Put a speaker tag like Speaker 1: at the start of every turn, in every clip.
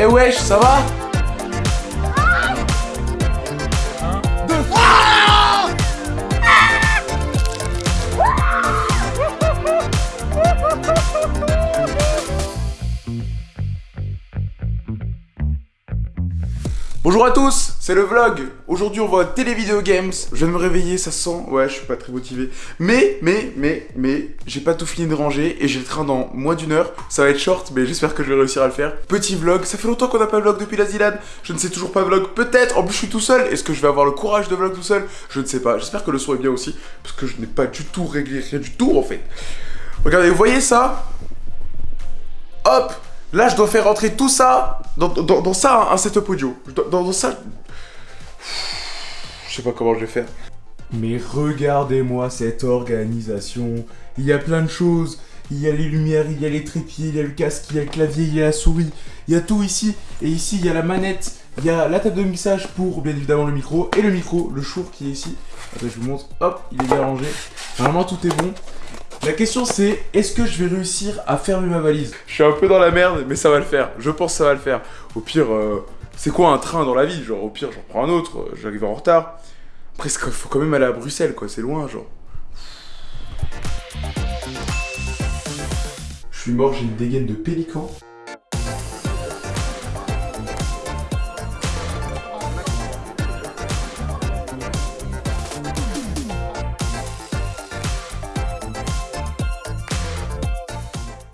Speaker 1: Eh wesh, ça va Bonjour à tous, c'est le vlog. Aujourd'hui, on voit Télévideo Games. Je viens de me réveiller, ça sent. Ouais, je suis pas très motivé. Mais, mais, mais, mais, j'ai pas tout fini de ranger et j'ai le train dans moins d'une heure. Ça va être short, mais j'espère que je vais réussir à le faire. Petit vlog. Ça fait longtemps qu'on n'a pas vlog depuis la Zilade. Je ne sais toujours pas vlog. Peut-être. En plus, je suis tout seul. Est-ce que je vais avoir le courage de vlog tout seul? Je ne sais pas. J'espère que le son est bien aussi, parce que je n'ai pas du tout réglé rien du tout en fait. Regardez, vous voyez ça? Hop Là, je dois faire rentrer tout ça dans, dans, dans ça, un setup audio. Dans, dans ça... Je sais pas comment je vais faire. Mais regardez-moi cette organisation. Il y a plein de choses. Il y a les lumières, il y a les trépieds, il y a le casque, il y a le clavier, il y a la souris. Il y a tout ici. Et ici, il y a la manette. Il y a la table de mixage pour, bien évidemment, le micro. Et le micro, le chour qui est ici. Attends, je vous montre. Hop, il est bien rangé. Vraiment, tout est bon. La question c'est, est-ce que je vais réussir à fermer ma valise? Je suis un peu dans la merde, mais ça va le faire. Je pense que ça va le faire. Au pire, euh, c'est quoi un train dans la vie Genre, au pire, j'en prends un autre, euh, j'arrive en retard. Après, il faut quand même aller à Bruxelles, quoi, c'est loin, genre. Je suis mort, j'ai une dégaine de pélican.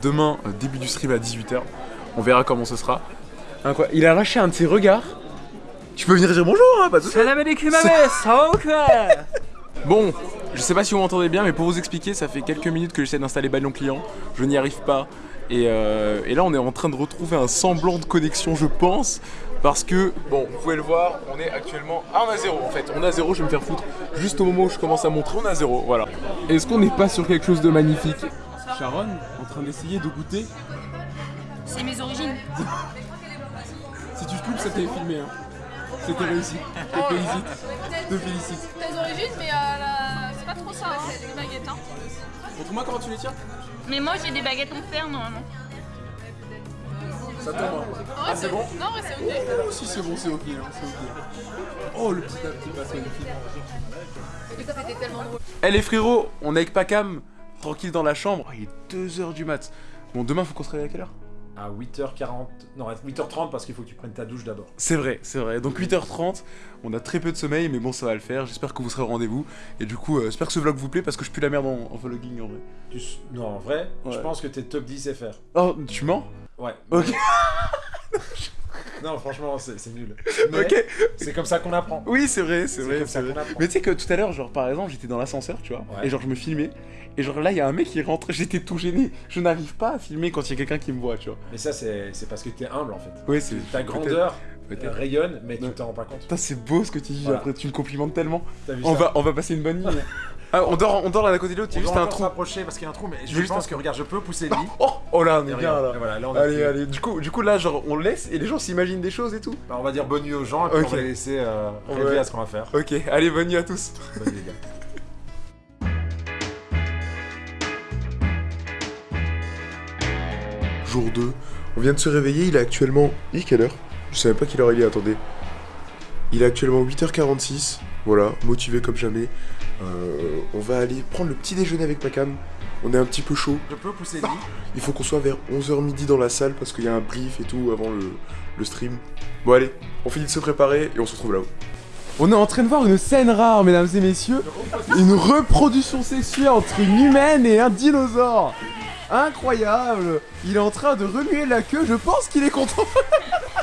Speaker 1: Demain, euh, début du stream à 18h. On verra comment ce sera. Il a arraché un de ses regards. Tu peux venir dire bonjour, hein, pas de Bon, je sais pas si vous m'entendez bien, mais pour vous expliquer, ça fait quelques minutes que j'essaie d'installer Ballon Client. Je n'y arrive pas. Et, euh, et là, on est en train de retrouver un semblant de connexion, je pense. Parce que, bon, vous pouvez le voir, on est actuellement. Ah, on a zéro en fait. On a zéro, je vais me faire foutre. Juste au moment où je commence à montrer, on a zéro. Voilà. Est-ce qu'on n'est pas sur quelque chose de magnifique? Sharon, en train d'essayer de goûter.
Speaker 2: C'est mes origines.
Speaker 1: Coupes, ça t'avait filmé. Hein. C'était réussi. Je te félicite. Je te félicite.
Speaker 2: Tes origines, mais euh, la- c'est pas trop ça, hein, les baguettes. Hein.
Speaker 1: Montre-moi comment tu les tiens?
Speaker 2: Mais moi, j'ai des baguettes en fer, normalement.
Speaker 1: Ça tombe. hein.
Speaker 2: Ah,
Speaker 1: c'est bon?
Speaker 2: Non, ouais, c'est ok.
Speaker 1: Oh, si c'est bon, c'est ok, hein, c'est ok. Oh, le petit à petit passe magnifique.
Speaker 2: Mais ça, c'était tellement drôle.
Speaker 1: Eh les frérots, on est avec Pacam, tranquille dans la chambre. Oh, il est 2h du mat. Bon, demain, faut qu'on se réveille à quelle heure?
Speaker 3: À 8h40, non à 8h30 parce qu'il faut que tu prennes ta douche d'abord.
Speaker 1: C'est vrai, c'est vrai. Donc 8h30, on a très peu de sommeil, mais bon, ça va le faire. J'espère que vous serez au rendez-vous. Et du coup, euh, j'espère que ce vlog vous plaît parce que je pue la merde en, en vlogging en vrai.
Speaker 3: Tu Non en vrai, je pense que t'es top 10 FR.
Speaker 1: Oh, tu mens?
Speaker 3: Ouais.
Speaker 1: Ok.
Speaker 3: Non franchement c'est nul. Mais
Speaker 1: Ok.
Speaker 3: c'est comme ça qu'on apprend.
Speaker 1: Oui, c'est vrai, c'est vrai.
Speaker 3: comme ça.
Speaker 1: Mais tu sais que tout à l'heure, genre par exemple, j'étais dans l'ascenseur, tu vois,
Speaker 3: Ouais.
Speaker 1: et genre je me filmais, et genre là il y a un mec qui rentre, j'étais tout gêné. Je n'arrive pas à filmer quand il y a quelqu'un qui me voit, tu vois.
Speaker 3: Mais ça c'est parce que t'es humble en fait.
Speaker 1: Oui, c'est.
Speaker 3: Ta grandeur euh, rayonne mais tu t'en rends pas compte.
Speaker 1: C'est beau ce que tu dis,
Speaker 3: Voilà.
Speaker 1: après tu me complimentes tellement. On va, on va passer une bonne nuit. ah, on dort, on dort l'un à côté de l'autre, il y
Speaker 3: On
Speaker 1: a juste un trou.
Speaker 3: s'approcher parce qu'il y a un trou mais je
Speaker 1: Juste
Speaker 3: pense
Speaker 1: un-
Speaker 3: que regarde je peux pousser le lit.
Speaker 1: Oh, oh là, on est bien là.
Speaker 3: et voilà, là on a
Speaker 1: Allez, allez, du coup, du coup là, genre, on laisse et les gens s'imaginent des choses et tout.
Speaker 3: Bah, on va dire bonne nuit aux gens et puis on va les laisser euh,
Speaker 1: Ouais.
Speaker 3: rêver à ce qu'on va faire.
Speaker 1: Ok, allez, bonne nuit à tous.
Speaker 3: Bonne nuit les gars.
Speaker 1: Jour 2, on vient de se réveiller, il est actuellement... Il est quelle heure? Je savais pas quelle heure il est, attendez. Il est actuellement 8h46, voilà, motivé comme jamais. Euh, on va aller prendre le petit déjeuner avec Pacam. On est un petit peu chaud.
Speaker 3: Je peux pousser le lit.
Speaker 1: Il faut qu'on soit vers 11h midi dans la salle parce qu'il y a un brief et tout avant le, le stream. Bon allez, on finit de se préparer et on se retrouve là-haut. On est en train de voir une scène rare, mesdames et messieurs. Une reproduction sexuelle entre une humaine et un dinosaure. Incroyable. Il est en train de remuer la queue, je pense qu'il est content.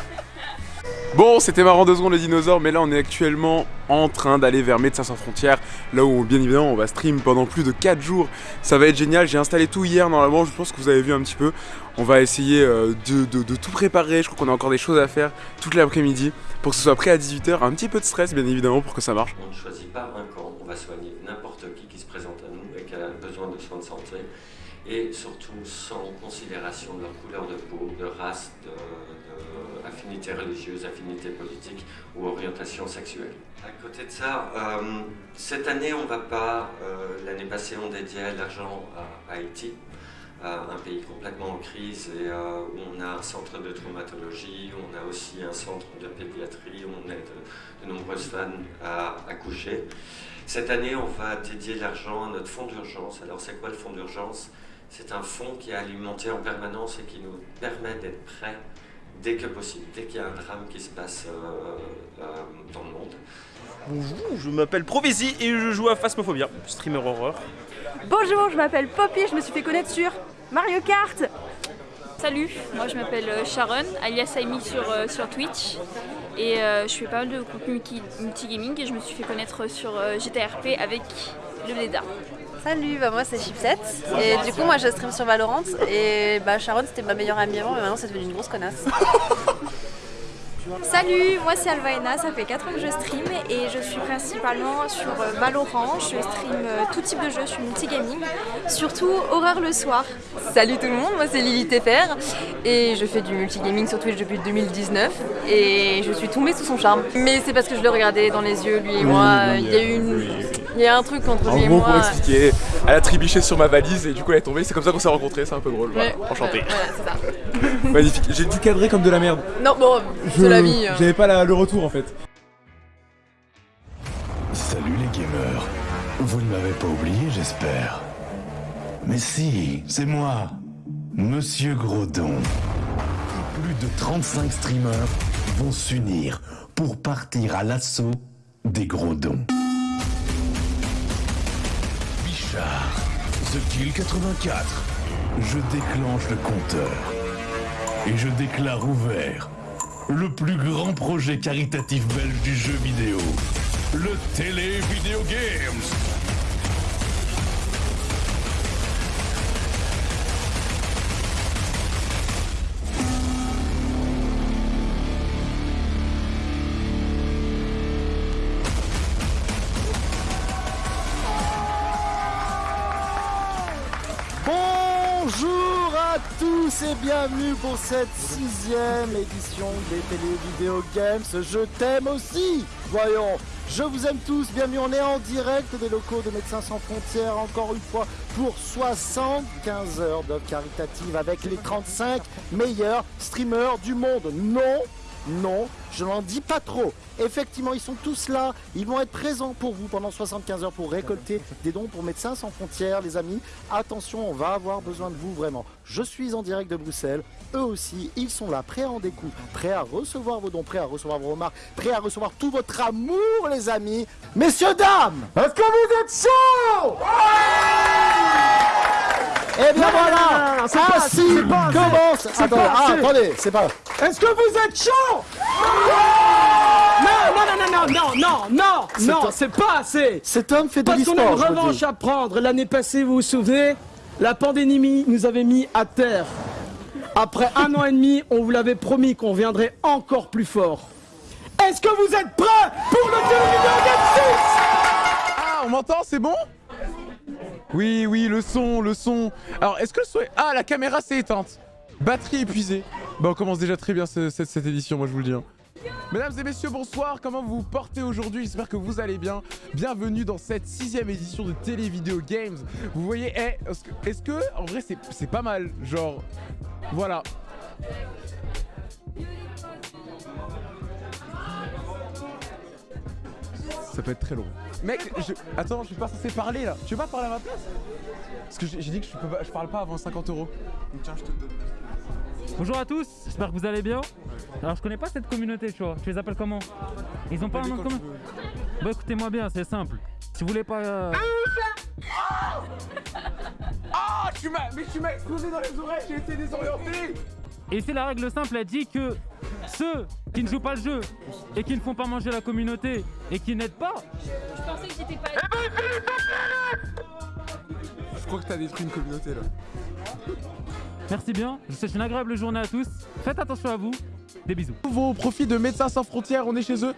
Speaker 1: Bon, c'était marrant deux secondes le dinosaure, mais là on est actuellement en train d'aller vers Médecins sans frontières, là où bien évidemment on va stream pendant plus de 4 jours. Ça va être génial, j'ai installé tout hier normalement, je pense que vous avez vu un petit peu. On va essayer euh, de, de- de tout préparer, je crois qu'on a encore des choses à faire toute l'après-midi pour que ce soit prêt à 18h. Un petit peu de stress bien évidemment pour que ça marche.
Speaker 4: On ne choisit pas un camp, on va soigner n'importe qui qui se présente à nous et qui a besoin de soins de santé, et surtout sans considération de leur couleur de peau, de race, de, de affinité religieuse, affinité politique ou orientation sexuelle. À côté de ça, euh, cette année, on va pas, euh, l'année passée, on dédiait l'argent à Haïti. un pays complètement en crise et où on a un centre de traumatologie, on a aussi un centre de pédiatrie, où on aide de nombreuses femmes à accoucher. Cette année, on va dédier l'argent à notre fonds d'urgence. Alors, c'est quoi le fonds d'urgence? C'est un fonds qui est alimenté en permanence et qui nous permet d'être prêts dès que possible, dès qu'il y a un drame qui se passe euh, euh, dans le monde.
Speaker 5: Bonjour, je m'appelle Provisi et je joue à Phasmophobia, streamer horreur.
Speaker 6: Bonjour, je m'appelle Poppy, je me suis fait connaître sur Mario Kart.
Speaker 2: Salut, moi je m'appelle euh, Sharon, alias Amy sur, sur Twitch. Et je fais pas mal de contenu multigaming et je me suis fait connaître sur GTRP avec le Leda.
Speaker 6: Salut, bah moi c'est Chipset. Et du coup moi je stream sur Valorant. Et bah Sharon c'était ma meilleure amie avant mais maintenant c'est devenu une grosse connasse.
Speaker 7: Salut, moi c'est Alvaena, ça fait 4 ans que je stream et je suis principalement sur euh, Valorant, je stream euh, tout type de jeux, je suis multigaming, surtout horreur le soir.
Speaker 6: Salut tout le monde, moi c'est Lily TFR et je fais du multigaming sur Twitch depuis 2019 et je suis tombée sous son charme. Mais c'est parce que je le regardais dans les yeux, lui et moi, il y a eu une... Il y a un truc entre lui et moi.
Speaker 1: pour expliquer, elle a tribiché sur ma valise et du coup elle est tombée, c'est comme ça qu'on s'est rencontrés, c'est un peu drôle. Enchanté.
Speaker 6: c'est ça.
Speaker 1: Magnifique. J'ai dû cadrer comme de la merde.
Speaker 6: Non, bon, c'est la vie. Hein.
Speaker 1: J'avais pas le retour en fait.
Speaker 8: Salut les gamers. Vous ne m'avez pas oublié, j'espère. Mais si, c'est moi, Monsieur Grodon. Plus de 35 streamers vont s'unir pour partir à l'assaut des Grodons. The Kill 84. Je déclenche le compteur. Et je déclare ouvert le plus grand projet caritatif belge du jeu vidéo. Le Télé Video Games.
Speaker 9: Et bienvenue pour cette sixième édition des Télé Video Games. Je t'aime aussi Voyons, je vous aime tous, bienvenue, on est en direct des locaux de Médecins Sans Frontières, encore une fois, pour 75 heures d'œuvres caritatives avec les 35 meilleurs streamers du monde. Non, non, je n'en dis pas trop. Effectivement, ils sont tous là. Ils vont être présents pour vous pendant 75 heures pour récolter des dons pour Médecins sans frontières, les amis. Attention, on va avoir besoin de vous vraiment. Je suis en direct de Bruxelles. Eux aussi, ils sont là, prêts à en découdre, prêts à recevoir vos dons, prêts à recevoir vos remarques, prêts à recevoir tout votre amour, les amis. Messieurs, dames, est-ce que vous êtes chauds? Eh bien voilà, c'est ah, possible. Pas, Commence. Attends, pas, ah, attendez, c'est pas. Est-ce que vous êtes chaud?
Speaker 10: Non, non, non, non, non, non, non, non, c'est pas assez.
Speaker 9: Cet homme fait de
Speaker 10: Parce qu'on a une revanche à prendre. L'année passée, vous vous souvenez, la pandémie nous avait mis à terre. Après un an et demi, on vous l'avait promis qu'on viendrait encore plus fort. Est-ce que vous êtes prêts pour le 2 6
Speaker 1: Ah, on m'entend, c'est bon? Oui, oui, le son, le son. Alors, est-ce que le son est... Ah, la caméra s'est éteinte. Batterie épuisée. Bah, on commence déjà très bien cette, édition, moi je vous le dis. Hein. Mesdames et messieurs, bonsoir, comment vous portez aujourd'hui? J'espère que vous allez bien. Bienvenue dans cette sixième édition de Télévideo Games. Vous voyez, eh, est-ce que, en vrai, c'est pas mal Genre, voilà. Ça peut être très long. Mec, je... attends, je suis pas censé parler là. Tu veux pas parler à ma place? Parce que j'ai dit que je, peux je parle pas avant 50 euros. Donc tiens, je te donne.
Speaker 11: Bonjour à tous, j'espère que vous allez bien. Alors je connais pas cette communauté, tu vois. Tu les appelles comment? Ils ont pas un nom commun? Bah écoutez-moi bien, c'est simple. Si vous voulez pas... Euh...
Speaker 1: Ah, tu m'as... Mais tu m'as explosé dans les oreilles, j'ai été désorienté
Speaker 11: Et c'est la règle simple, elle dit que ceux qui ne jouent pas le jeu et qui ne font pas manger la communauté et qui n'aident pas.
Speaker 2: Je pensais que j'étais pas.
Speaker 1: Je crois que t'as détruit une communauté là.
Speaker 11: Merci bien, je vous souhaite une agréable journée à tous. Faites attention à vous. Des bisous.
Speaker 1: Au profit de Médecins Sans Frontières, on est chez eux.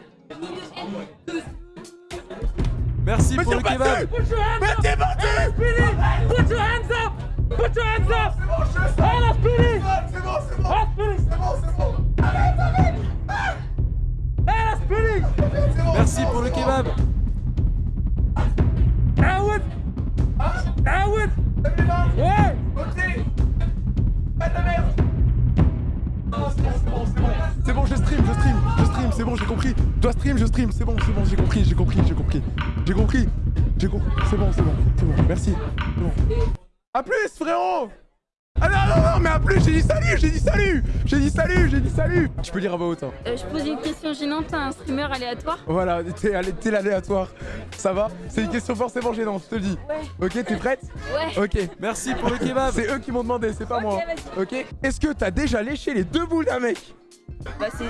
Speaker 1: Merci pour le kebab.
Speaker 10: Mais t'es Put your hands up Put your hands up Merci pour le kebab Ah ouais Ah ouais Ouais Pas de merde c'est bon, C'est bon
Speaker 1: je stream, je
Speaker 10: stream, je stream,
Speaker 1: c'est bon, j'ai compris. Dois stream, je stream, c'est bon, c'est bon, j'ai compris, j'ai compris, j'ai compris. J'ai compris, j'ai compris. C'est bon, c'est bon, c'est bon, merci. C'est bon. A plus, frérot ah non, non, non, mais à plus, j'ai dit salut, j'ai dit salut J'ai dit salut, j'ai dit salut Tu peux lire à voix haute, hein.
Speaker 2: Euh, je pose une question gênante à un streamer aléatoire.
Speaker 1: Voilà, t'es allé- t'es l'aléatoire. Ça va? C'est une question forcément gênante, je te le dis.
Speaker 2: Ouais.
Speaker 1: Ok, t'es prête?
Speaker 2: Ouais.
Speaker 1: Ok. Merci pour le kebab. C'est eux qui m'ont demandé, c'est pas moi. Ok Est-ce que t'as déjà léché les deux boules d'un mec?
Speaker 2: Bah c'est.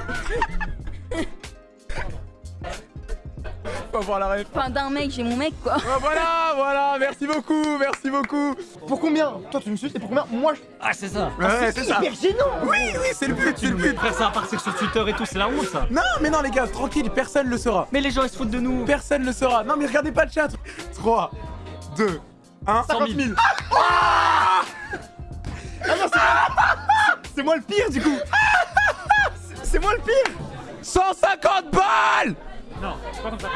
Speaker 1: Faut voir la rêve.
Speaker 2: Enfin d'un mec, j'ai mon mec quoi.
Speaker 1: Ah, voilà, voilà, merci beaucoup, merci beaucoup.
Speaker 10: Pour combien Toi, tu me suis et pour combien Moi, je...
Speaker 11: Ah, c'est ça.
Speaker 1: Ouais, c'est ça.
Speaker 10: hyper gênant
Speaker 1: Oui, oui, c'est le but, c'est le but.
Speaker 11: Après, ça va partir sur Twitter et tout, c'est la honte ça.
Speaker 1: Non, mais non, les gars, tranquille, personne le saura.
Speaker 11: Mais les gens ils se foutent de nous.
Speaker 1: Personne le saura. Non, mais regardez pas le chat. 3, 2, 1, 50 000.
Speaker 10: Ah non, c'est... c'est moi le pire, du coup C'est- C'est moi le pire
Speaker 1: 150 balles
Speaker 11: Non, c'est pas comme ça.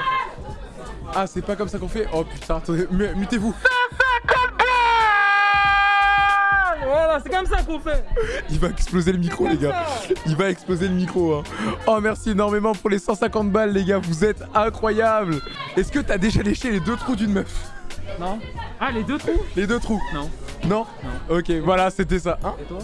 Speaker 1: Ah, c'est pas comme ça qu'on fait Oh putain, attendez, mu- mutez-vous.
Speaker 11: Voilà, c'est comme ça qu'on fait.
Speaker 1: Il va exploser le micro, les gars. Il va exploser le micro. Hein. Oh, merci énormément pour les 150 balles, les gars. Vous êtes incroyables. Est-ce que t'as déjà léché les deux trous d'une meuf?
Speaker 11: Non. Ah, les deux trous
Speaker 1: Les deux trous
Speaker 11: Non.
Speaker 1: Non Ok, voilà, c'était ça. Hein
Speaker 11: Et toi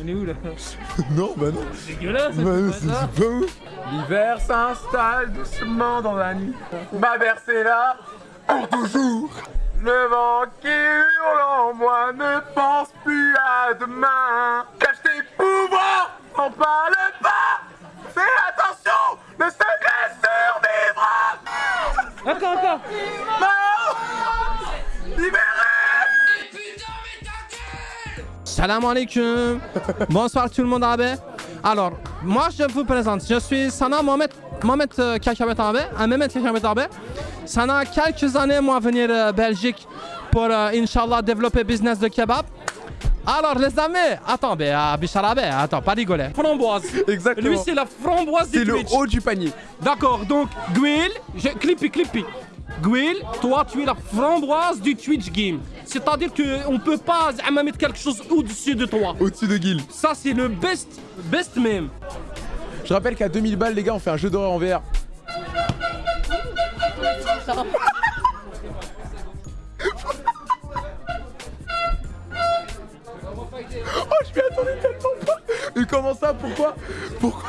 Speaker 11: On est où là
Speaker 1: Non, bah non.
Speaker 11: C'est dégueulasse.
Speaker 1: Bah,
Speaker 11: c'est
Speaker 1: c'est
Speaker 11: pas
Speaker 1: ouf. L'hiver s'installe doucement dans la nuit. Ma est là pour toujours. Le vent qui hurle en moi ne pense plus à demain. Cache tes pouvoirs, n'en parle pas. Fais attention,
Speaker 11: Encore, encore.
Speaker 1: Mao Libéré
Speaker 12: Salam alaikum Bonsoir tout le monde arabe. Alors, moi je vous présente, je suis Sana Mohamed, Mohamed euh, Kakabet un Mehmet Kakabet. Sana quelques années moi venir euh, Belgique pour euh, Inch'Allah développer business de kebab. Alors les amis, attends, mais euh, Bichar arabe, attends, pas rigoler.
Speaker 11: Framboise.
Speaker 12: Exactement.
Speaker 11: Lui, c'est la framboise du
Speaker 12: C'est le haut
Speaker 1: du panier.
Speaker 11: D'accord, donc, Gwil, je... Clippy, Clippy. Gwil, toi, tu es la framboise du Twitch game. C'est-à-dire qu'on peut pas mettre quelque chose au-dessus de toi.
Speaker 1: Au-dessus de Guil.
Speaker 11: Ça, c'est le best, best même.
Speaker 1: Je rappelle qu'à 2000 balles, les gars, on fait un jeu d'horreur en VR. Mais comment ça Pourquoi Pourquoi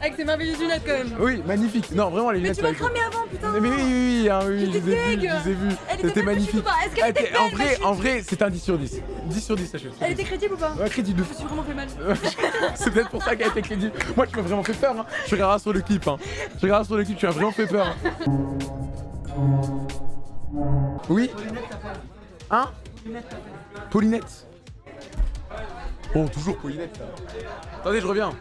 Speaker 6: Avec tes merveilleuses lunettes quand même.
Speaker 1: Oui, magnifique. Non, vraiment, les
Speaker 6: Mais
Speaker 1: lunettes.
Speaker 6: tu m'as cramé avant, putain.
Speaker 1: Mais oui, oui, oui, hein, oui, je les ai vus,
Speaker 6: deg.
Speaker 1: je les ai
Speaker 6: était
Speaker 1: C'était magnifique.
Speaker 6: chute ou pas Est-ce qu'elle était
Speaker 1: était- En vrai,
Speaker 6: chute
Speaker 1: en vrai, c'est un 10 sur 10. 10 sur 10, sachez.
Speaker 6: Elle était crédible ou pas
Speaker 1: Ouais, crédible.
Speaker 6: Je me suis vraiment fait mal.
Speaker 1: c'est peut-être pour ça qu'elle été crédible. Moi, tu m'as vraiment fait peur. Hein. Je regarderas sur le clip. Hein. Je regarderai sur le clip, tu m'as vraiment fait peur. hein. Oui Hein? Paulinette Bon, toujours Paulinette. Attendez, je reviens.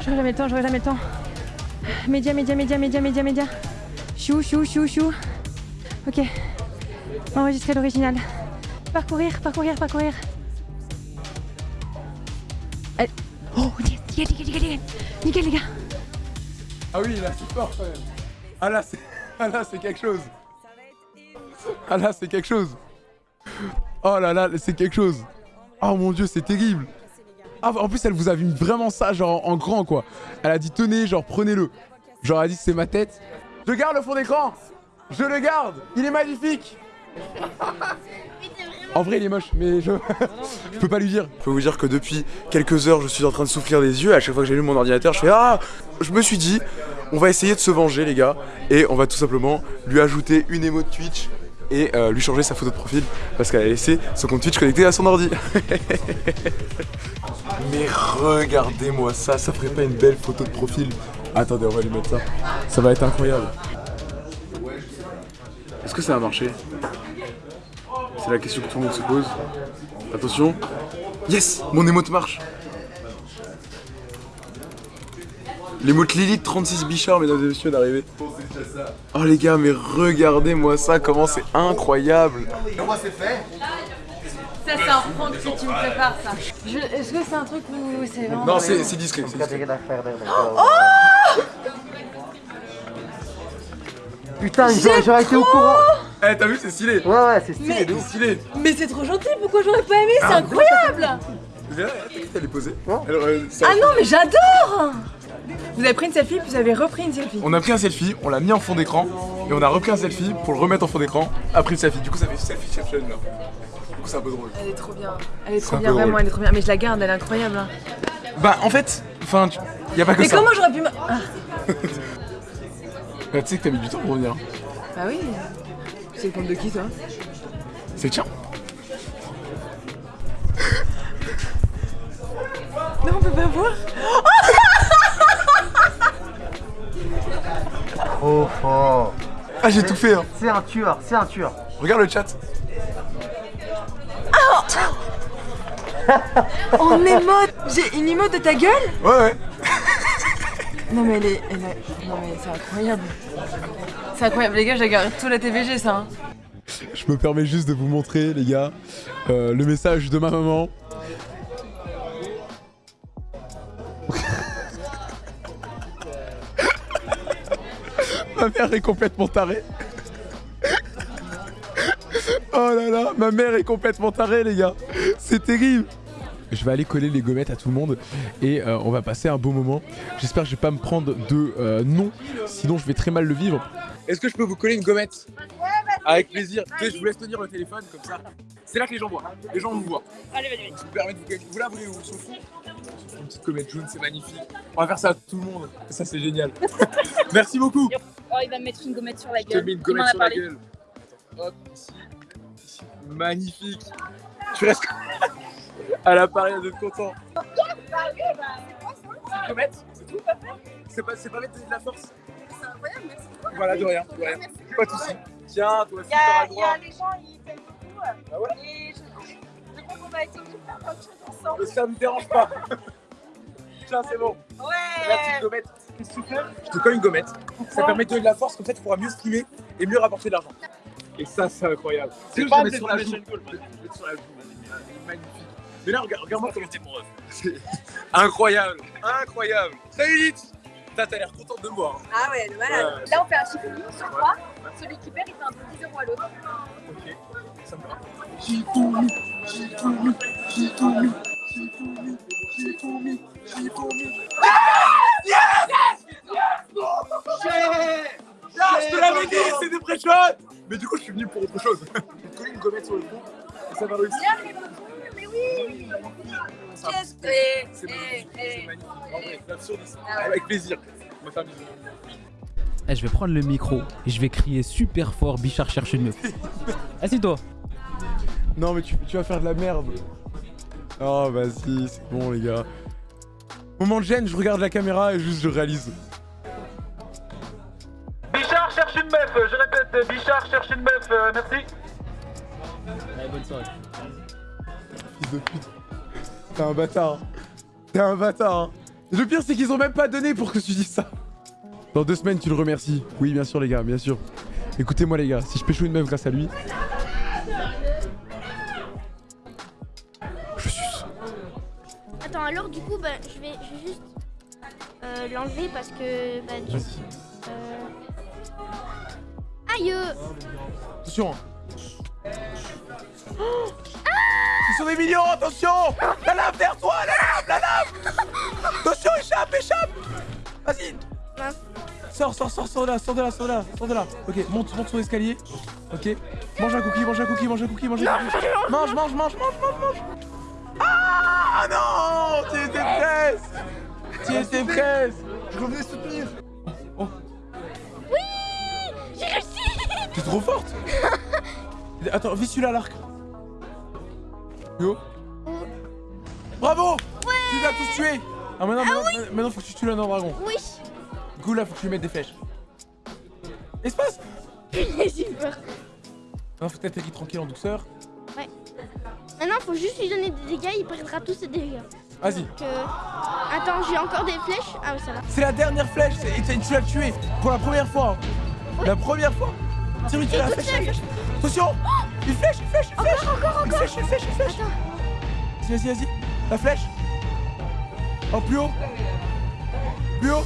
Speaker 6: J'aurais jamais le temps, j'aurais jamais le temps. Média, média, média, média, média, média. Chou, chou, chou, chou. Ok. Enregistrer l'original. Parcourir, parcourir, parcourir. Allez. Oh, nickel, nickel, nickel, nickel, nickel, les gars.
Speaker 1: Ah oui, là, c'est fort quand même. Ah là, c'est ah, là, c'est quelque chose. Ah là, c'est quelque chose. Oh là là, c'est quelque chose. Oh mon dieu, c'est terrible. Ah, en plus, elle vous a mis vraiment ça, genre en grand quoi. Elle a dit tenez, genre prenez-le. Genre, elle a dit c'est ma tête. Je garde le fond d'écran. Je le garde. Il est magnifique. En vrai, il est moche, mais je... je peux pas lui dire. Je peux vous dire que depuis quelques heures, je suis en train de souffrir des yeux. À chaque fois que j'allume mon ordinateur, je fais Ah Je me suis dit, on va essayer de se venger, les gars. Et on va tout simplement lui ajouter une émo de Twitch et euh, lui changer sa photo de profil parce qu'elle a laissé son compte Twitch connecté à son ordi. Mais regardez-moi ça, ça ferait pas une belle photo de profil Attendez, on va lui mettre ça. Ça va être incroyable. Est-ce que ça a marché? C'est la question que tout le monde se pose. Attention. Yes Mon émote marche L'émote Lilith 36 Bichard, mesdames et messieurs, d'arriver. Oh les gars, mais regardez-moi ça, comment c'est incroyable
Speaker 13: Comment c'est fait
Speaker 6: Ça, c'est un prank que tu me prépares, ça. Est-ce que c'est un truc où c'est vraiment.
Speaker 1: Non, c'est discret. discret.
Speaker 10: Putain, j'aurais été au courant
Speaker 1: Eh, t'as vu, c'est stylé
Speaker 10: Ouais, ouais, c'est stylé
Speaker 6: Mais-.
Speaker 1: Stylé
Speaker 6: Mais c'est trop gentil, pourquoi j'aurais pas aimé? C'est
Speaker 1: Ah,
Speaker 6: incroyable
Speaker 1: Viens, t'inquiète, elle est posée. Euh,
Speaker 6: Ah non, mais j'adore Vous avez pris une selfie, puis vous avez repris une selfie.
Speaker 1: On a pris un selfie, on l'a mis en fond d'écran, et on a repris un selfie pour le remettre en fond d'écran, après le selfie. Du coup, ça fait selfie-ception là. Du coup, c'est un peu drôle.
Speaker 6: Elle est trop bien. Elle est trop bien, vraiment,
Speaker 1: drôle.
Speaker 6: elle est trop bien. Mais je la garde, elle est incroyable. hein.
Speaker 1: Bah, en fait, enfin, tu- y a pas que
Speaker 6: Mais
Speaker 1: ça.
Speaker 6: comment j'aurais pu. me- Ah,
Speaker 1: Bah, tu sais que t'as mis du temps pour revenir.
Speaker 6: bah oui. C'est le compte de qui, toi?
Speaker 1: C'est le tien.
Speaker 6: Non, on peut pas voir.
Speaker 13: Oh, oh.
Speaker 1: Ah, j'ai tout fait, hein.
Speaker 13: C'est un tueur, c'est un tueur.
Speaker 1: Regarde le chat.
Speaker 6: En émote J'ai une emote de ta gueule
Speaker 1: Ouais, ouais.
Speaker 6: Non, mais elle est. Elle est... Non, mais c'est incroyable. C'est incroyable, les gars, j'ai regardé tout la TVG, ça. hein.
Speaker 1: Je me permets juste de vous montrer, les gars, euh, le message de ma maman. Ma mère est complètement tarée. oh là là, ma mère est complètement tarée, les gars. C'est terrible. Je vais aller coller les gommettes à tout le monde et euh, on va passer un beau moment. J'espère que je vais pas me prendre de euh, non, sinon je vais très mal le vivre. Est-ce que je peux vous coller une gommette? Avec plaisir. Je vous laisse tenir le téléphone comme ça. C'est là que les gens voient. Les gens vous voient.
Speaker 2: Allez, vas-y,
Speaker 1: Je vous permets de vous coller. Vous la Une petite gommette jaune, c'est magnifique. On va faire ça à tout le monde. Ça, c'est génial. Merci beaucoup.
Speaker 2: Oh, il va me mettre une gommette sur la
Speaker 1: Je te
Speaker 2: gueule.
Speaker 1: mets une gommette
Speaker 2: a
Speaker 1: sur la
Speaker 2: parlé.
Speaker 1: gueule. Hop, ici. ici. Magnifique. Tu restes à l'appareil d'être content. C'est une gommette, c'est tout C'est pas, c'est pas mettre de la force
Speaker 14: C'est incroyable, merci beaucoup.
Speaker 1: Voilà, de rien, de rien. Pas de soucis. Tiens, toi aussi,
Speaker 14: Il y, a, les gens, ils payent beaucoup.
Speaker 1: Ah ouais
Speaker 14: Va essayer de faire plein de choses ensemble.
Speaker 1: Ça me dérange pas. Tiens, c'est bon.
Speaker 14: Ouais.
Speaker 1: La petite gommette. Qu'est-ce que tu fais? Je te colle une gommette. Ça permet de donner de la force, comme ça tu pourras mieux streamer et mieux rapporter de l'argent. Et ça, c'est incroyable.
Speaker 15: C'est pas
Speaker 1: je mettre sur la joue. Je sur la vas-y. Magnifique. Mais là, regarde- regarde-moi comment t'es mon rêve. C'est incroyable. Incroyable. Salut Litz T'as l'air contente de me voir. hein.
Speaker 14: Ah ouais, le malade.
Speaker 1: Ouais.
Speaker 14: Là, on fait un chiffre sur 3. Celui qui perd, il fait un peu 10 euros à l'autre.
Speaker 1: Ok, ça me va. Shifumi, Shifumi, Shifumi, Shifumi, Shifumi, Shifumi. Ah, je te l'avais dit, c'est des pré Mais du coup, je suis venu pour autre chose. Je vais te coller une gommette sur le front et ça va réussir.
Speaker 14: Mais oui. Qu'est-ce que
Speaker 1: C'est
Speaker 14: c'est
Speaker 1: magnifique, c'est magnifique. En vrai, 9 sur 10.
Speaker 14: Ah.
Speaker 1: Avec plaisir. On va faire bisous.
Speaker 11: Eh, je vais prendre le micro et je vais crier super fort Bichard cherche une meuf. Assis-toi.
Speaker 1: Non, mais tu, tu vas faire de la merde. Oh, vas-y, c'est bon, les gars. Moment de gêne, je regarde la caméra et juste je réalise.
Speaker 16: Bichard cherche une meuf, je répète, Bichard cherche une meuf, euh, merci.
Speaker 11: Allez, bonne soirée.
Speaker 1: Fils de pute. T'es un bâtard. T'es un bâtard. hein. Le pire, c'est qu'ils ont même pas donné pour que tu dises ça. Dans deux semaines, tu le remercies. Oui, bien sûr, les gars, bien sûr. Écoutez-moi, les gars, si je pécho une meuf grâce à lui.
Speaker 17: Alors du coup, bah, je, vais, je vais juste euh, l'enlever parce que. Bah, du... Euh, Aïe euh.
Speaker 1: Attention. hein. Ils sont des millions, attention La lave derrière toi, la lave, la lave Attention, échappe, échappe Vas-y Sors, sors, sors, sors de là, sors de là, sors de là, sors de là. Ok, monte, monte sur l'escalier. Ok. Mange un cookie, mange un cookie, mange un cookie, mange un cookie. Mange, mange, mange, mange, mange, mange. Ah non Tu étais presque Tu étais presque Je revenais soutenir.
Speaker 17: J'ai réussi
Speaker 1: T'es trop forte Attends, vis celui-là à l'arc. Yo. Bravo Tu les as tous tués Ah maintenant, maintenant, maintenant, faut que tu tues l'anneau dragon.
Speaker 17: Oui
Speaker 1: Du coup là faut que tu lui mettes des flèches. Espace
Speaker 17: J'ai eu peur.
Speaker 1: Non faut t'attaquer tranquille en douceur.
Speaker 17: Ouais. Maintenant, faut juste lui donner des dégâts, il perdra tous ses dégâts.
Speaker 1: Vas-y.
Speaker 17: Euh, Attends, j'ai encore des flèches. Ah, ouais, ça va.
Speaker 1: C'est la dernière flèche et tu l'as tué pour la première fois. La première fois. Tiens, oui, tu
Speaker 17: toute
Speaker 1: flèche, la flèche. Attention. Une flèche, une flèche, une flèche.
Speaker 17: Encore, encore,
Speaker 1: Une
Speaker 17: encore.
Speaker 1: flèche, une flèche, une flèche. Vas-y, vas-y, vas-y. La flèche. Oh, plus haut. Plus haut.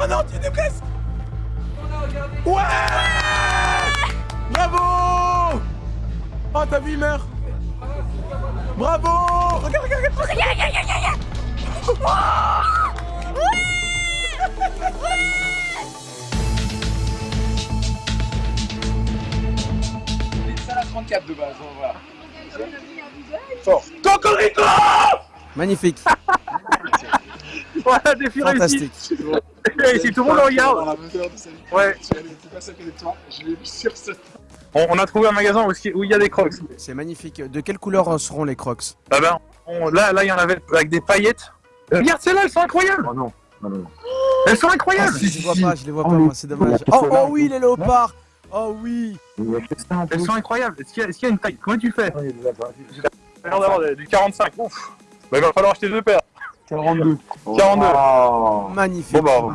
Speaker 1: Oh non, tu étais presque Ouais. Bravo. Oh, t'as vu, il meurt Bravo Regarde, regarde, regarde
Speaker 18: Regarde, regarde, regarde, regarde Ouais Ouais
Speaker 19: C'est la 34 de base, on va.
Speaker 1: Fort. Cocorico
Speaker 20: Magnifique.
Speaker 16: Voilà, défi
Speaker 20: Fantastique.
Speaker 16: réussi. Si tout le monde le regarde. Ouais. On, on a trouvé un magasin où où il y a des crocs.
Speaker 20: C'est magnifique. De quelle couleur euh, seront les crocs?
Speaker 16: Ah ben, on- là, là, il y en avait avec des paillettes. Euh, Regarde, celles-là, elles sont incroyables.
Speaker 19: Oh non. non, non.
Speaker 16: Elles sont incroyables.
Speaker 20: Je les vois pas, je les vois pas, moi, c'est dommage. Oh, oh oui, les léopards Oh oui
Speaker 16: Elles sont incroyables. Est-ce qu'il y, a- y une taille? Comment tu fais? J'ai l'air d'avoir des- du 45. Ouf. Bah, il va falloir acheter deux paires.
Speaker 19: 42.
Speaker 16: 42.
Speaker 20: Magnifique.
Speaker 16: Bon bah.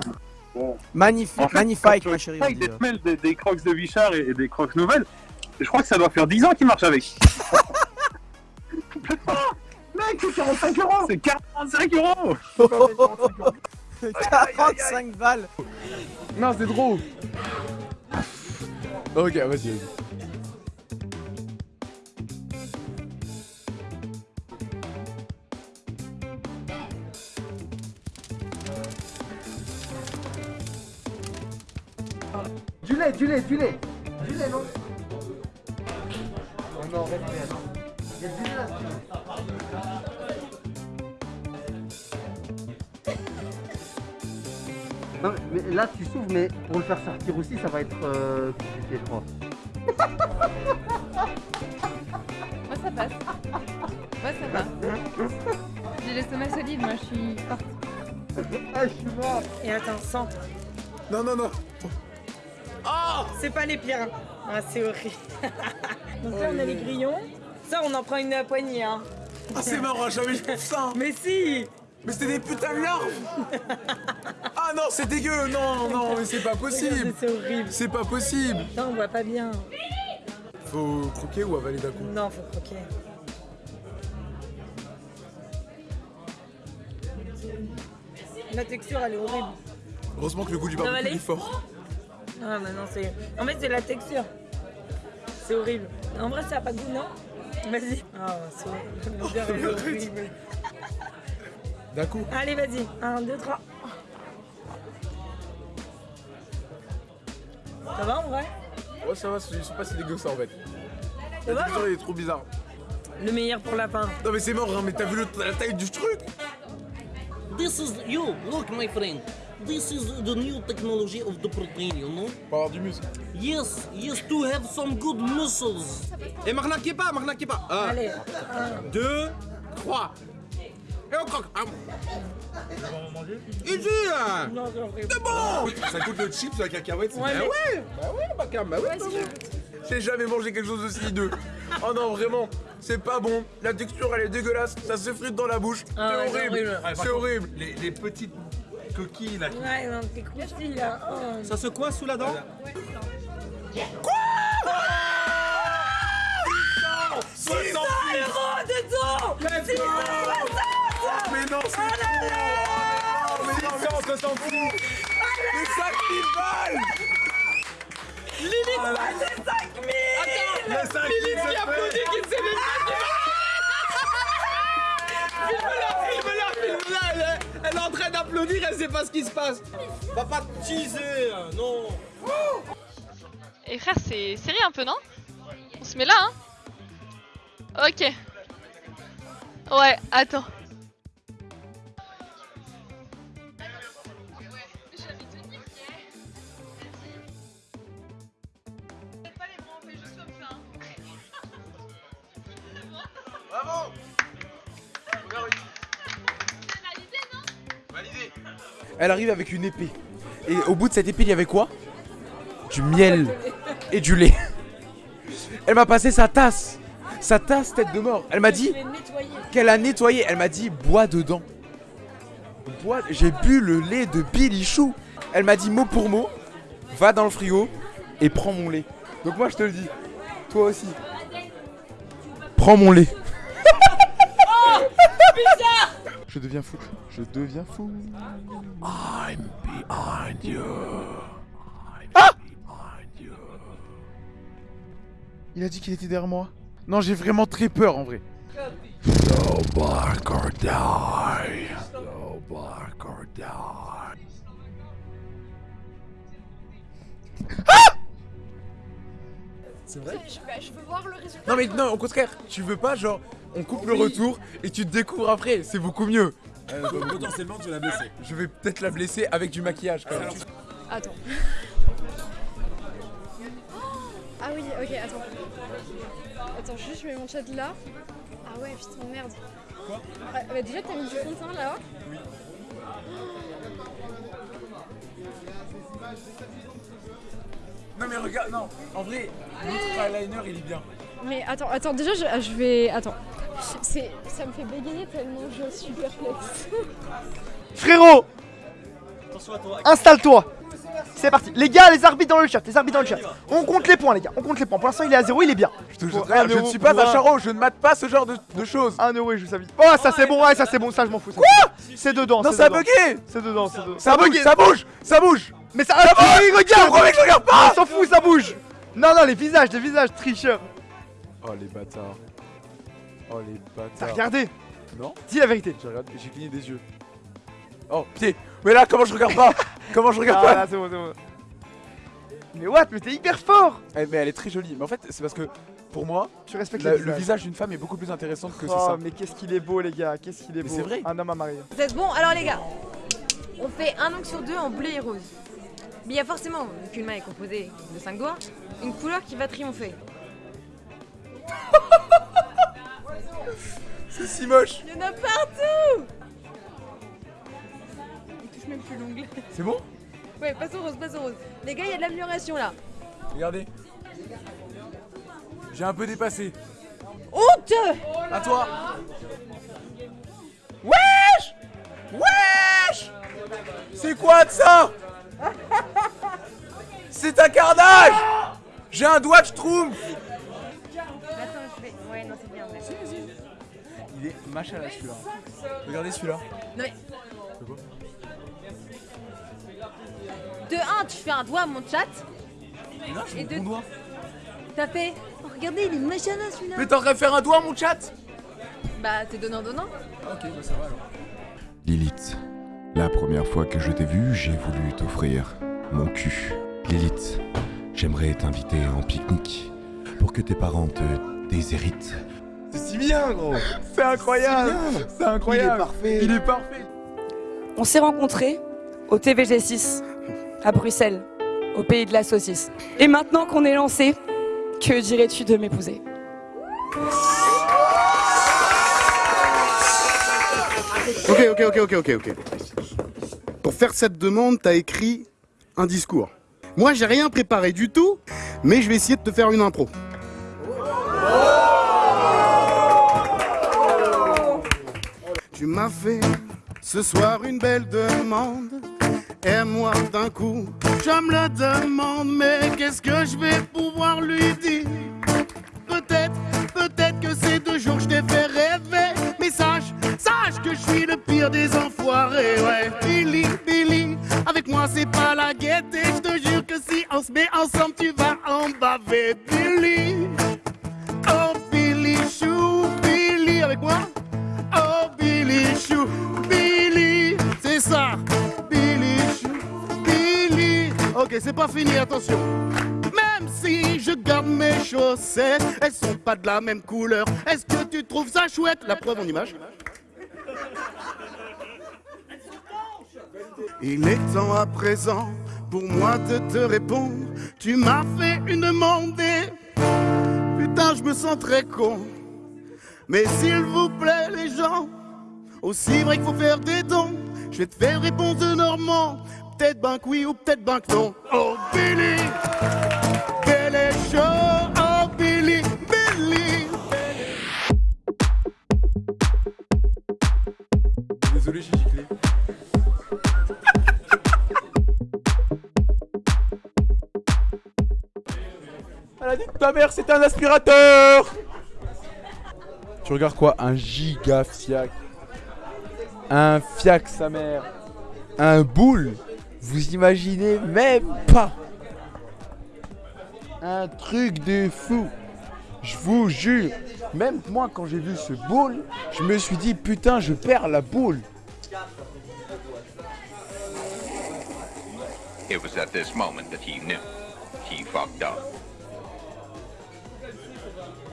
Speaker 20: Magnifique,
Speaker 16: En fait,
Speaker 20: magnifique, ma chérie.
Speaker 16: Avec des semelles, des, des crocs de Bichard et, et des crocs nouvelles, je crois que ça doit faire 10 ans qu'ils marchent avec. Mec, c'est 45 euros C'est 45 euros
Speaker 20: 45 balles
Speaker 1: Non, c'est trop Ok, vas-y, vas-y.
Speaker 21: Du lait, du lait, du lait. Du lait, non Oh non, reste, reste. Il y a du lait là. Non, mais là tu s'ouvres, mais pour le faire sortir aussi, ça va être euh, compliqué, je crois.
Speaker 22: Moi ça passe. Moi ça va. J'ai l'estomac solide, moi je suis forte.
Speaker 21: Ah, je suis mort
Speaker 23: Et attends, sans.
Speaker 1: Non, non, non
Speaker 23: Oh C'est pas les pires. Ah, c'est horrible. Donc là, on a les grillons. Ça, on en prend une poignée. Hein.
Speaker 1: Ah, c'est marrant, jamais je fais ça
Speaker 23: Mais si
Speaker 1: Mais c'était des putains de larves Ah non, c'est dégueu Non, non, mais c'est pas possible
Speaker 23: C'est horrible.
Speaker 1: C'est pas possible
Speaker 23: Ça, on voit pas bien.
Speaker 1: Faut croquer ou avaler d'un coup?
Speaker 23: Non, faut croquer. La texture, elle est horrible.
Speaker 1: Heureusement que le goût du barbecue est fort.
Speaker 23: Ah, bah non, c'est. En fait, c'est la texture. C'est horrible. En vrai, ça a pas de goût, non Vas-y. Ah, c'est l'odeur est horrible.
Speaker 1: D'un coup
Speaker 23: Allez, vas-y. 1, 2, 3. Ça va en vrai
Speaker 1: Ouais, ça va, je sais pas si dégueu ça en fait.
Speaker 23: Ça
Speaker 1: La texture, il est trop bizarre.
Speaker 23: Le meilleur pour lapin.
Speaker 1: Non, mais c'est mort, hein, mais t'as vu le- la taille du truc
Speaker 24: This is you. Look, my friend. This is the new technology of the protein, you know?
Speaker 1: Pour avoir du muscle.
Speaker 24: Yes, yes, to have some good muscles.
Speaker 25: Et m'arnaquez pas, m'arnaquez pas. Un,
Speaker 23: Allez.
Speaker 25: deux, trois. Et on croque. Un. Easy hein.
Speaker 23: Non, c'est horrible.
Speaker 25: C'est bon
Speaker 1: Ça coûte le chips, la cacahuète, c'est
Speaker 23: Ouais,
Speaker 1: bah
Speaker 23: mais-
Speaker 1: ouais Bah ouais, bah cam, bah ouais, bah ouais. J'ai jamais mangé quelque chose aussi hideux. Oh non, vraiment, c'est pas bon. La texture, elle est dégueulasse. Ça se frite dans la bouche.
Speaker 23: Ah ouais,
Speaker 1: c'est
Speaker 23: c'est
Speaker 1: horrible.
Speaker 23: horrible.
Speaker 1: C'est horrible.
Speaker 26: Les, les petites coquilles là.
Speaker 23: Ouais, non, t'es là. Oh.
Speaker 25: Ça se coince sous la dent
Speaker 23: C'est 100 euros dedans C'est
Speaker 1: Mais non, c'est trop. Mais non, mais on se s'en fout Mais 5000 balles
Speaker 23: Lilith,
Speaker 1: Ah
Speaker 23: c'est 5000
Speaker 1: Les 5000
Speaker 25: Lilith qui
Speaker 1: c'est
Speaker 25: applaudit, qui ne sait même pas Filme-la, filme-la, filme-la elle, est- en train d'applaudir, elle sait pas ce qui se passe Va pas te teaser, non
Speaker 27: Et frère, c'est sérieux un peu, non? On se met là, hein? Ok. Ouais, attends.
Speaker 1: Elle arrive avec une épée. Et au bout de cette épée, il y avait quoi? Du miel et du lait. Elle m'a passé sa tasse. Sa tasse tête de mort. Elle m'a dit qu'elle a nettoyé. Elle m'a dit bois dedans. Bois. J'ai bu le lait de Billy Chou. Elle m'a dit mot pour mot va dans le frigo et prends mon lait. Donc moi je te le dis. Toi aussi. Prends mon lait.
Speaker 23: Oh Bizarre
Speaker 1: Je deviens fou. Je deviens fou. I'm behind you. Ah Il a dit qu'il était derrière moi. Non, j'ai vraiment très peur en vrai.
Speaker 8: Go bark or die. Go bark or die.
Speaker 1: C'est vrai?
Speaker 17: Je, bah, je veux voir le résultat.
Speaker 1: Non mais non, au contraire, tu veux pas genre on coupe le retour et tu te découvres après, c'est beaucoup mieux.
Speaker 28: potentiellement, tu l'as blessé.
Speaker 1: Je vais peut-être la blesser avec du maquillage quand même.
Speaker 29: Attends. Ah oui, ok, attends. Attends, juste je mets mon chat là. Ah ouais, putain, merde.
Speaker 28: Quoi?
Speaker 29: Ah, bah déjà, t'as mis du fond de teint là
Speaker 28: Oui.
Speaker 1: Non mais regarde, non, en vrai, notre eyeliner il est bien.
Speaker 29: Mais attends, attends, déjà je, je vais. Attends. C'est, ça me fait bégayer tellement je suis perplexe.
Speaker 13: Frérot Installe-toi C'est parti. Les gars, les arbitres dans le chat, les arbitres dans le chat. On compte les points, les gars, on compte les points. Pour l'instant, il est à 0, il est bien.
Speaker 1: Je, te je ne
Speaker 13: euro
Speaker 1: suis pas un charreau, je ne mate pas ce genre de, de choses.
Speaker 13: 1 euro et je joue sa vie. Oh, ça c'est bon, ouais, ça c'est bon, ça je m'en fous. Quoi? C'est dedans.
Speaker 1: Non, ça a bugué
Speaker 13: C'est dedans, c'est dedans.
Speaker 1: Ça bouge, ça bouge, ça bouge
Speaker 13: Mais ça.
Speaker 1: Ça
Speaker 13: Ah,
Speaker 1: bouge Je
Speaker 13: regarde
Speaker 1: que je regarde pas
Speaker 13: On s'en fout, ça bouge Non, non, les visages, les visages, tricheurs.
Speaker 1: Oh les bâtards. Oh les
Speaker 13: T'as
Speaker 1: bâtards.
Speaker 13: regardé
Speaker 1: Non
Speaker 13: Dis la vérité.
Speaker 1: J'ai regardé, j'ai cligné des yeux. Oh, pied Mais là, comment je regarde pas Comment je regarde
Speaker 13: Ah,
Speaker 1: pas
Speaker 13: là, c'est bon, c'est bon. Mais what Mais t'es hyper fort
Speaker 1: Eh, Mais elle est très jolie. Mais en fait, c'est parce que pour moi,
Speaker 13: Tu respectes
Speaker 1: la- le visage d'une femme est beaucoup plus intéressant que c'est
Speaker 13: Oh,
Speaker 1: ça.
Speaker 13: mais qu'est-ce qu'il est beau, les gars, qu'est-ce qu'il est
Speaker 1: Mais
Speaker 13: beau.
Speaker 1: c'est vrai.
Speaker 13: Un homme à marier.
Speaker 6: Vous êtes bon Alors les gars, on fait un ongle sur deux en bleu et rose. Mais il y a forcément, vu qu'une main est composée de 5 doigts, une couleur qui va triompher.
Speaker 1: C'est si moche
Speaker 6: Il y en a partout Il touche même plus l'ongle.
Speaker 1: C'est bon?
Speaker 6: Ouais, passe au rose, passe au rose. Les gars, il y a de l'amélioration là.
Speaker 1: Regardez. J'ai un peu dépassé.
Speaker 6: Honte
Speaker 1: À toi Wesh Wesh C'est quoi de ça? C'est un carnage J'ai un doigt de schtroumpf Il est machin là celui-là. Regardez celui-là.
Speaker 6: Non mais,
Speaker 1: C'est quoi
Speaker 6: de 1, tu fais un doigt à mon chat.
Speaker 1: Mais non, je
Speaker 6: Et
Speaker 1: mon
Speaker 6: de-
Speaker 1: doigt.
Speaker 6: T'as fait. Oh, regardez, il est machin là celui-là.
Speaker 1: Mais t'aurais faire un doigt mon chat
Speaker 6: Bah, t'es donnant-donnant.
Speaker 1: Ok, bah ça va alors.
Speaker 8: Lilith, la première fois que je t'ai vue, j'ai voulu t'offrir mon cul. Lilith, j'aimerais t'inviter en pique-nique pour que tes parents te déshéritent.
Speaker 1: C'est si bien gros C'est incroyable C'est incroyable
Speaker 13: Il est parfait.
Speaker 1: Il est parfait
Speaker 30: On s'est rencontrés au TVG6 à Bruxelles, au pays de la saucisse. Et maintenant qu'on est lancé, que dirais-tu de m'épouser?
Speaker 13: Ok, ok, ok, ok, ok, ok. Pour faire cette demande, t'as écrit un discours. Moi, j'ai rien préparé du tout, mais je vais essayer de te faire une impro. Tu m'as fait ce soir une belle demande. Et moi d'un coup, je me le demande, mais qu'est-ce que je vais pouvoir lui dire? Peut-être, peut-être que ces deux jours je t'ai fait rêver. Mais sache, sache que je suis le pire des enfoirés, ouais. Billy, Billy, avec moi c'est pas la gaieté. Je te jure que si on se met ensemble, tu vas en baver. Billy, C'est pas fini, attention. Même si je garde mes chaussettes, elles sont pas de la même couleur. Est-ce que tu trouves ça chouette? La preuve en image. Il est temps à présent pour moi de te répondre. Tu m'as fait une demande. Putain, je me sens très con. Mais s'il vous plaît, les gens, aussi vrai qu'il faut faire des dons. Je vais te faire réponse de Normand. Peut-être ben que oui ou peut-être ben que non. Oh Billy, Billy Show. Oh Billy, Billy.
Speaker 1: Désolé, j'ai giclé. Elle a dit que ta mère c'est un aspirateur Tu regardes quoi? Un giga fiac. Un fiac sa mère. Un boule. Vous imaginez même pas. Un truc de fou. Je vous jure. Même moi, quand j'ai vu ce boule, je me suis dit, putain, je perds la boule.
Speaker 31: It was at this moment that he knew. He fucked up.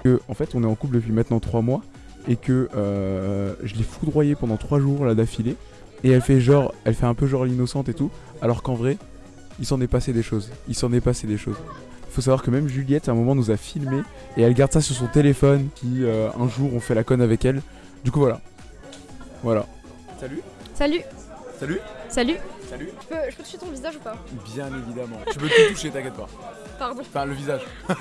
Speaker 1: Que, en fait, on est en couple depuis maintenant 3 mois et que euh, je l'ai foudroyé pendant 3 jours là d'affilée. Et elle fait genre, elle fait un peu genre l'innocente et tout, alors qu'en vrai, il s'en est passé des choses. Il s'en est passé des choses. Faut savoir que même Juliette à un moment nous a filmé et elle garde ça sur son téléphone. Qui euh, un jour on fait la conne avec elle. Du coup voilà, voilà. Salut.
Speaker 22: Salut.
Speaker 1: Salut.
Speaker 22: Salut.
Speaker 1: Salut.
Speaker 22: Je peux, je peux toucher ton visage ou pas?
Speaker 1: Bien évidemment. Tu peux tout toucher, t'inquiète pas.
Speaker 22: Pardon.
Speaker 1: Enfin le visage.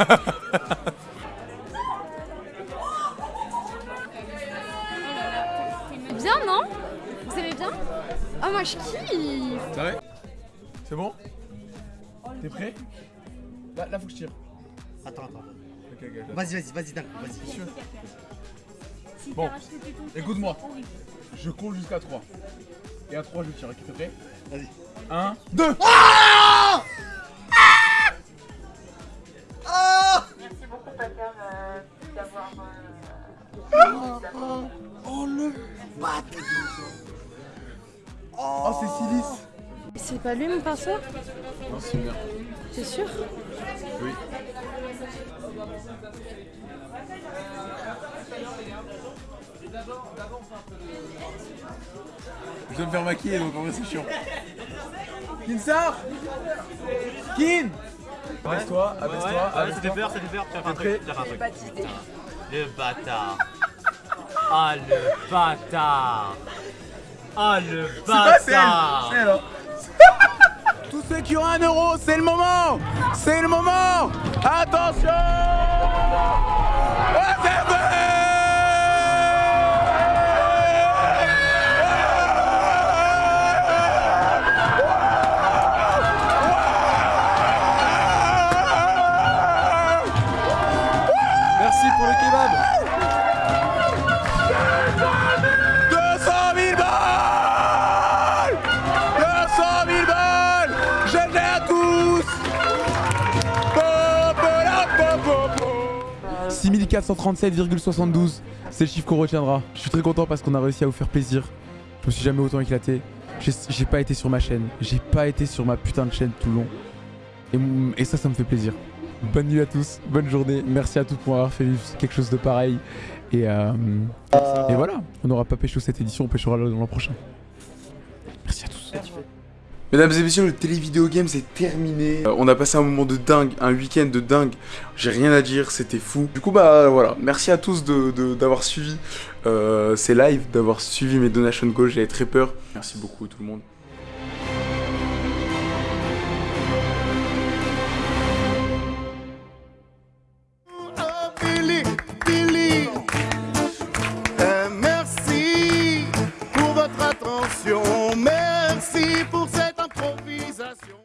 Speaker 22: Bien, non? Bien Ah, moi je kiffe
Speaker 1: C'est vrai C'est bon? T'es prêt? Là, là faut que je tire.
Speaker 21: Attends, attends.
Speaker 1: Ok, ok, ok.
Speaker 21: Vas-y, vas-y, vas-y, d'un coup, vas-y.
Speaker 1: Sûr. Bon, écoute-moi. Je compte jusqu'à 3. Et à 3, je tire. Ok, t'es prêt?
Speaker 21: Vas-y.
Speaker 1: 1, 2
Speaker 21: Ah Ah
Speaker 14: Merci beaucoup, Pater, d'avoir.
Speaker 21: Oh, oh, le bâtard
Speaker 1: Oh, c'est Silis
Speaker 22: C'est pas lui mon pinceau
Speaker 1: Non, c'est bien.
Speaker 22: T'es sûr
Speaker 1: Oui. Je dois me faire maquiller donc en vrai c'est chiant. Kin sort Kin Abaisse-toi, abaisse-toi,
Speaker 15: Ouais, ça fait peur, ça fait peur. Tu un truc, un truc.
Speaker 22: Pas d'idée.
Speaker 15: Le bâtard. Ah le bâtard. Ah le bâtard.
Speaker 1: c'est. Tous ceux qui ont un euro, c'est le moment. C'est le moment. Attention 6437,72 c'est le chiffre qu'on retiendra. Je suis très content parce qu'on a réussi à vous faire plaisir. Je me suis jamais autant éclaté. J'ai pas été sur ma chaîne. J'ai pas été sur ma putain de chaîne tout le long. Et, ça, ça me fait plaisir. Bonne nuit à tous, bonne journée. Merci à tous pour avoir fait quelque chose de pareil. Et, euh, voilà, on n'aura pas pécho cette édition, on péchera l'an prochain. Mesdames et messieurs, le télévideo game c'est terminé. Euh, on a passé un moment de dingue, un week-end de dingue. J'ai rien à dire, c'était fou. Du coup, bah voilà, merci à tous d'avoir de, suivi euh, ces lives, d'avoir suivi mes donation goals. J'avais très peur. Merci beaucoup tout le monde.